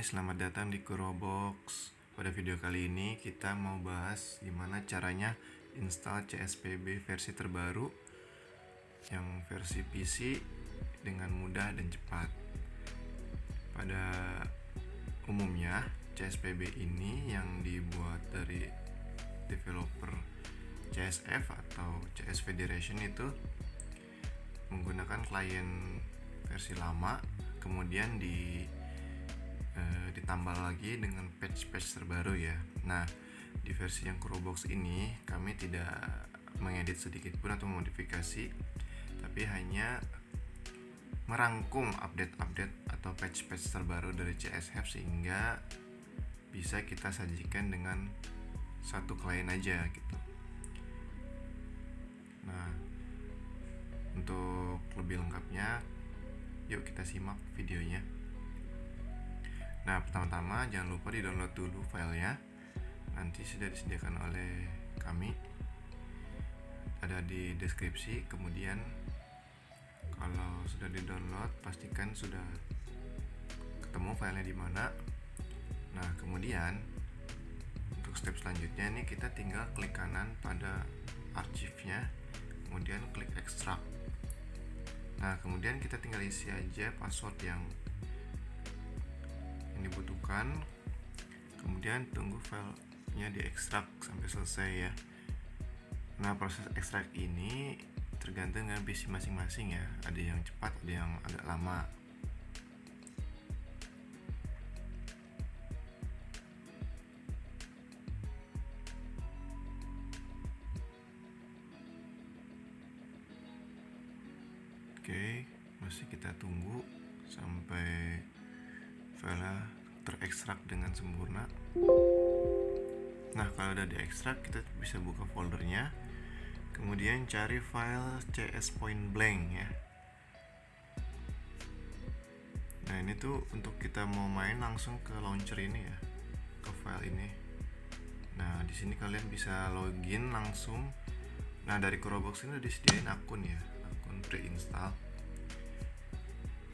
selamat datang di Kurobox. Pada video kali ini kita mau bahas gimana caranya install CSPB versi terbaru yang versi PC dengan mudah dan cepat. Pada umumnya CSPB ini yang dibuat dari developer CSF atau CS Federation itu menggunakan klien versi lama kemudian di Eh, ditambah lagi dengan patch-patch terbaru ya. Nah, di versi yang Kurobox ini kami tidak mengedit sedikit pun atau modifikasi, tapi hanya merangkum update-update atau patch-patch terbaru dari CSF sehingga bisa kita sajikan dengan satu klien aja gitu. Nah, untuk lebih lengkapnya, yuk kita simak videonya. Nah, pertama-tama jangan lupa di-download dulu filenya. Nanti sudah disediakan oleh kami. Ada di deskripsi. Kemudian kalau sudah di-download, pastikan sudah ketemu filenya di mana. Nah, kemudian untuk step selanjutnya ini kita tinggal klik kanan pada arsipnya, kemudian klik ekstrak. Nah, kemudian kita tinggal isi aja password yang dibutuhkan kemudian tunggu filenya diekstrak sampai selesai ya. Nah proses ekstrak ini tergantung dengan PC masing-masing ya. Ada yang cepat ada yang agak lama. Oke, masih kita tunggu sampai file terekstrak dengan sempurna. Nah kalau udah diekstrak kita bisa buka foldernya. Kemudian cari file cs point blank ya. Nah ini tuh untuk kita mau main langsung ke launcher ini ya. Ke file ini. Nah di sini kalian bisa login langsung. Nah dari Kurobox ini udah disediain akun ya. Akun pre-install.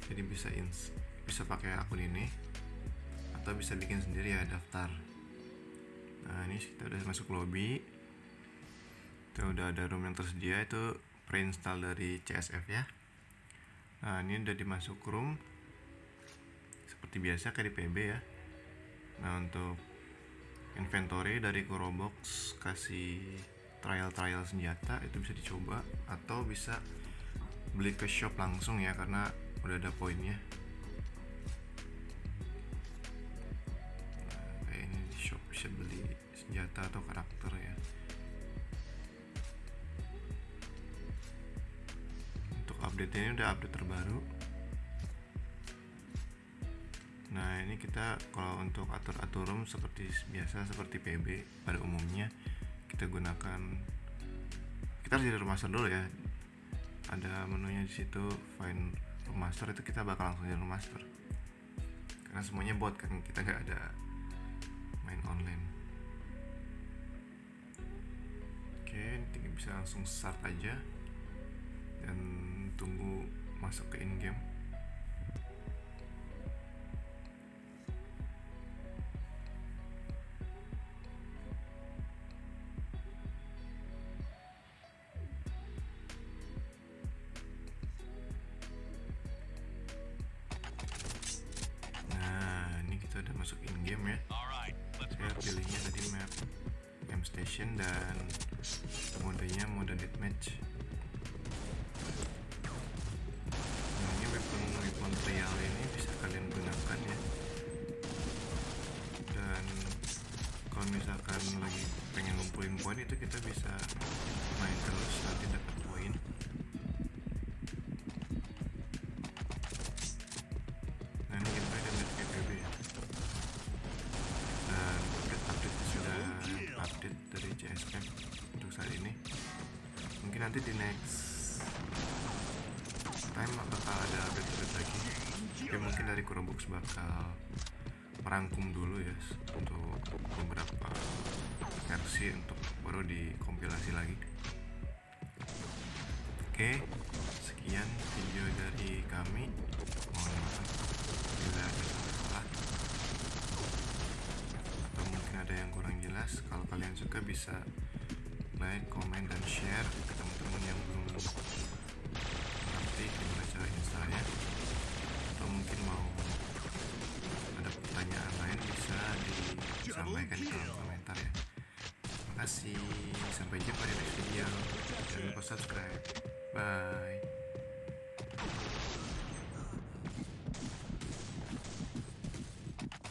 Jadi bisa ins bisa pakai akun ini atau bisa bikin sendiri ya daftar. Nah ini kita udah masuk lobby. Kita udah ada room yang tersedia itu pre-install dari CSF ya. Nah ini udah dimasuk room. Seperti biasa kayak di PB ya. Nah untuk inventory dari Kurobox kasih trial-trial senjata itu bisa dicoba atau bisa beli ke shop langsung ya karena udah ada poinnya senjata atau karakter ya. Untuk update ini udah update terbaru. Nah ini kita kalau untuk atur-atur room seperti biasa seperti PB pada umumnya kita gunakan kita harus jadi remaster dulu ya. Ada menunya di situ find remaster itu kita bakal langsung jadi remaster karena semuanya bot kan kita nggak ada main online bisa langsung start aja dan tunggu masuk ke in game Nah, ini kita udah masuk in game ya saya pilihnya tadi map station dan modenya mode deathmatch. Ini weapon weapon real ini bisa kalian gunakan ya. Dan kalau misalkan lagi pengen ngumpulin poin itu kita bisa main terus. Nanti dapat mungkin nanti di next time bakal ada update-update lagi. Ya mungkin dari Kurobox bakal merangkum dulu ya untuk beberapa versi untuk baru dikompilasi lagi. Oke sekian video dari kami. Mohon maaf bila ada salah. Atau mungkin ada yang kurang jelas. Kalau kalian suka bisa like, komen, dan share ke teman-teman yang belum ngerti gimana cara installnya atau mungkin mau ada pertanyaan lain bisa disampaikan di kolom komentar ya. Terima kasih. Sampai jumpa di next video. Jangan lupa subscribe. Bye